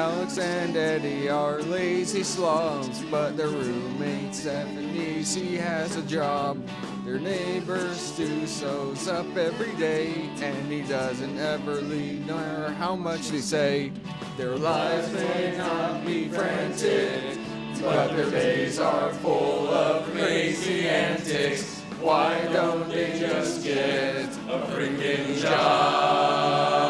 Alex and Eddie are lazy slobs, but their roommate Stephanie, she has a job. Their neighbor Stu sews up every day, and he doesn't ever leave, no matter how much they say. Their lives may not be frantic, but their days are full of crazy antics. Why don't they just get a freaking job?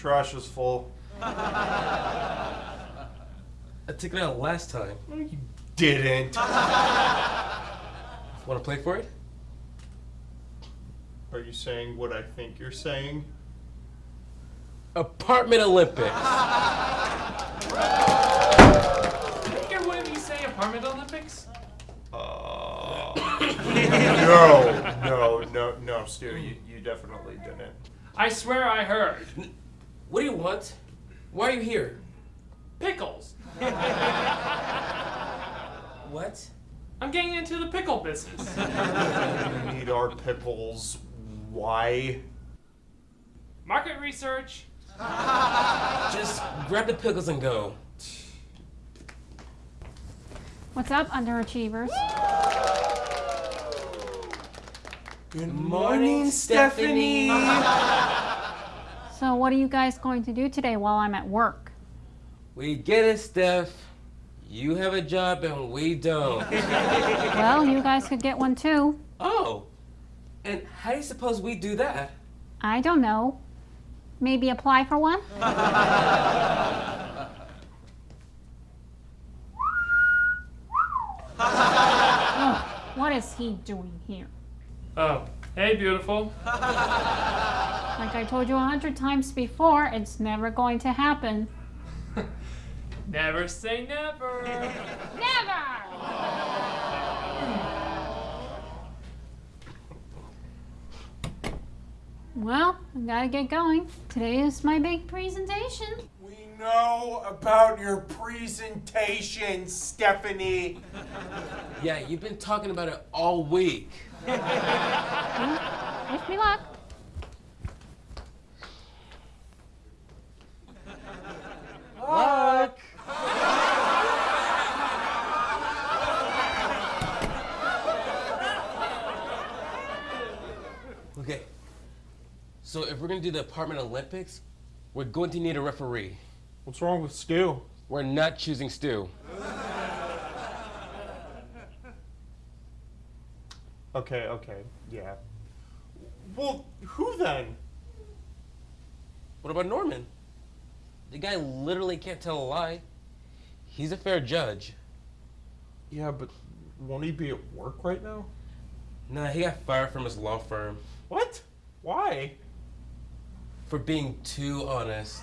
Trash is full. I took it out last time. No, You didn't. Want to play for it? Are you saying what I think you're saying? Apartment Olympics. Did you hear one of you say apartment Olympics? Uh, no, no, no, no, Stu, you, you definitely didn't. I swear I heard. What do you want? Why are you here? Pickles. What? I'm getting into the pickle business. We need our pickles. Why? Market research. Just grab the pickles and go. What's up, underachievers? Good morning, Stephanie. So, what are you guys going to do today while I'm at work? we get it, Steph. You have a job and we don't. Well, you guys could get one too. oh. And how do you suppose we do that? I don't know. Maybe apply for one? Ugh, what is he doing here? Oh, hey, beautiful. Like I told you a hundred times before, it's never going to happen. Never say never. Never! Well, I gotta get going. Today is my big presentation. We know about your presentation, Stephanie. Yeah, you've been talking about it all week. Wish me luck. Luck. okay. We're gonna do the apartment Olympics, we're going to need a referee. What's wrong with Stu? We're not choosing Stu. Okay, okay, yeah. Well, who then? What about Norman? The guy literally can't tell a lie. He's a fair judge. Yeah, but won't he be at work right now? Nah, he got fired from his law firm What? Why? For being too honest.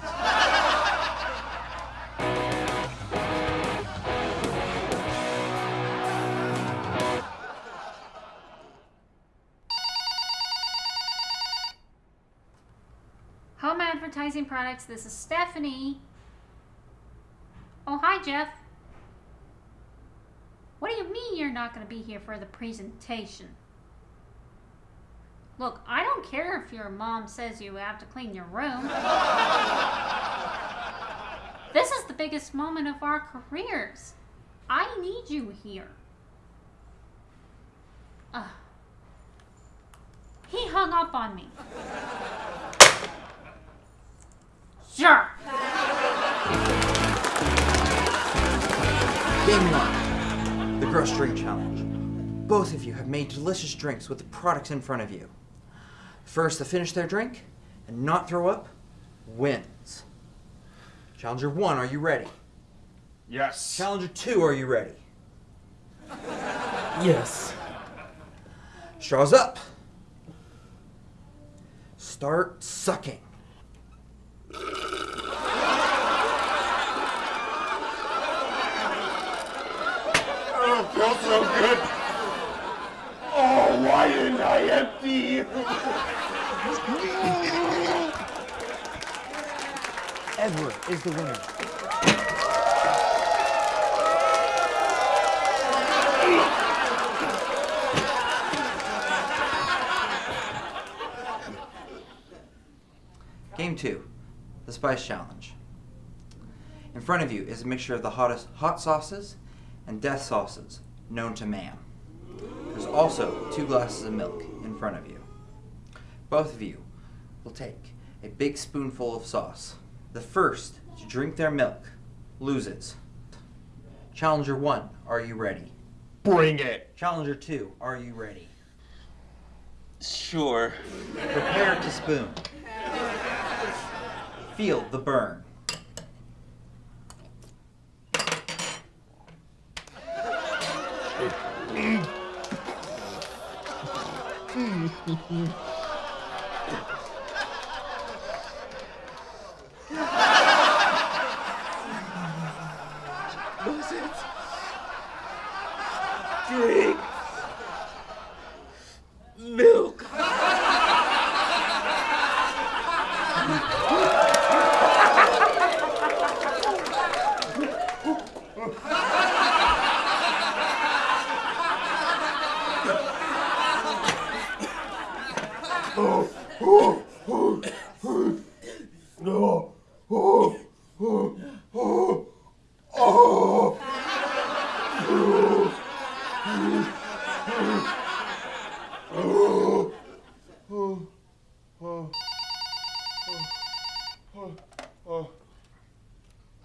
Home Advertising Products, this is Stephanie. Oh, hi, Jeff. What do you mean you're not going to be here for the presentation? Look, I don't care if your mom says you have to clean your room. this is the biggest moment of our careers. I need you here. Ugh. He hung up on me. Sure. Game one, the gross drink challenge. Both of you have made delicious drinks with the products in front of you. First to finish their drink and not throw up wins. Challenger one, are you ready? Yes. Challenger two, are you ready? Yes. Straws up. Start sucking. Oh, feels so good. Oh, why didn't I empty? Is the winner. Game two, the spice challenge. In front of you is a mixture of the hottest hot sauces and death sauces known to man. There's also two glasses of milk in front of you. Both of you will take a big spoonful of sauce the first to drink their milk loses. Challenger one, are you ready? Bring it. Challenger two, are you ready? Sure. Prepare to spoon. Feel the burn. Drink milk.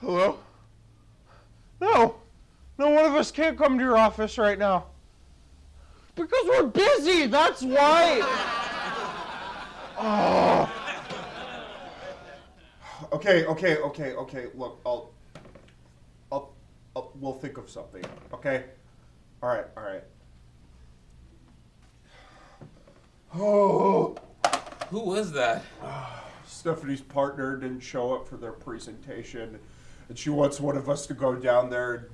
Hello? No. No one of us can't come to your office right now. Because we're busy, that's why. oh. Okay, okay, okay, okay. Look, I'll, I'll, I'll, we'll think of something. Okay. All right, all right. Oh. Who was that? Stephanie's partner didn't show up for their presentation, and she wants one of us to go down there and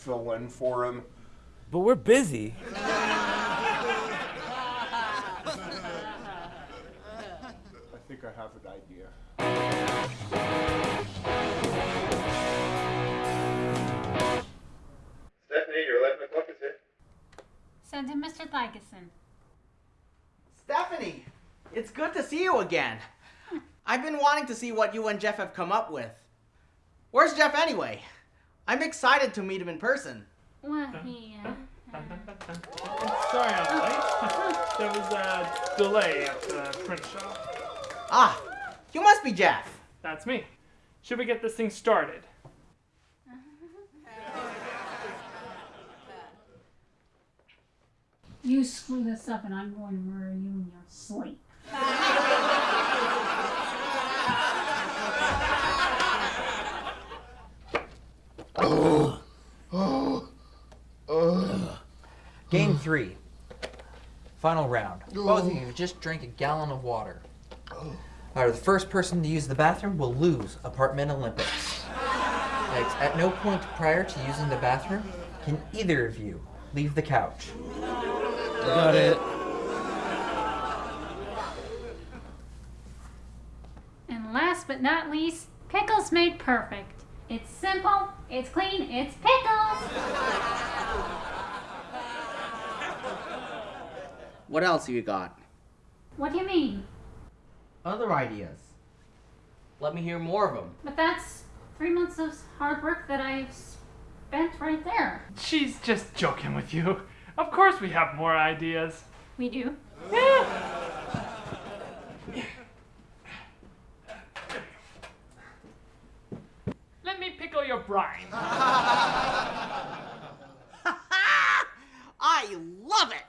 fill in for him. But we're busy. I think I have an idea. Stephanie, your 11 o'clock is here. Send him Mr. Ferguson. Stephanie, it's good to see you again. Hmm. I've been wanting to see what you and Jeff have come up with. Where's Jeff anyway? I'm excited to meet him in person. Well, he, uh, Sorry I'm late. there was a delay at the print shop. Ah, you must be Jeff. That's me. Should we get this thing started? you screw this up and I'm going to murder you in your sleep. Game three. Final round. Both of you just drank a gallon of water. However, the first person to use the bathroom will lose Apartment Olympics. Next, at no point prior to using the bathroom can either of you leave the couch. Got it. And last but not least, pickles made perfect. It's simple, it's clean, it's pickles. What else have you got? What do you mean? Other ideas. Let me hear more of them. But that's three months of hard work that I've spent right there. She's just joking with you. Of course we have more ideas. We do. Let me pickle your brine. I love it!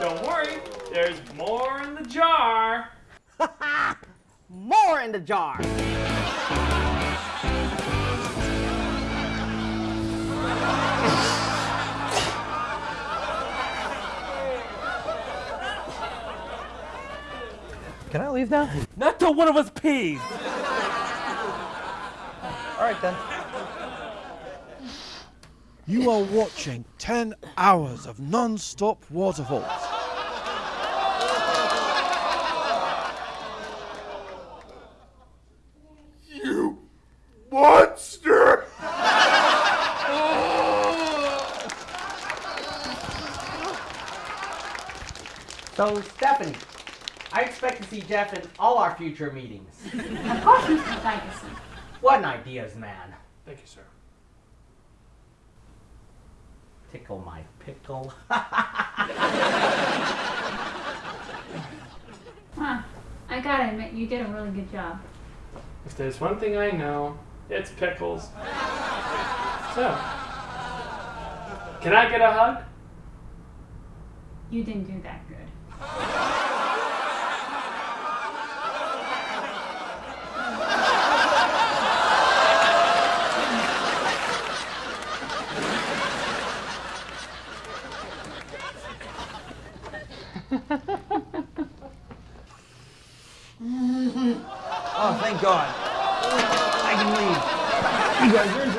Don't worry, there's more in the jar. More in the jar! Can I leave now? Not till one of us pees. All right then. You are watching 10 hours of non stop waterfalls. You monster! So, Stephanie, I expect to see Jeff in all our future meetings. Of course, Mr. Ferguson. What an ideas man. Thank you, sir. Tickle my pickle. Huh. I gotta admit, you did a really good job. If there's one thing I know, it's pickles. So, can I get a hug? You didn't do that good. Oh, thank God. I can leave. You guys are in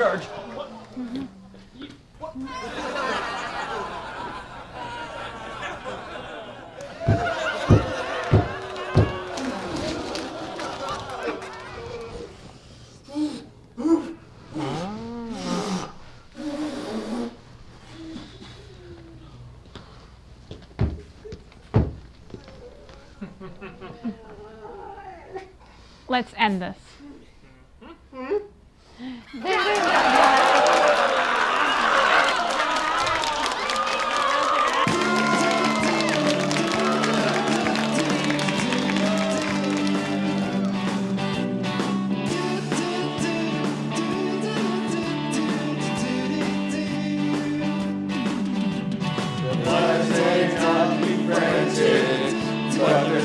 Let's end this.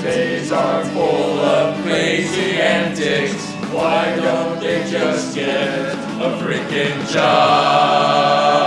days are full of crazy antics. Why don't they just get a freaking job?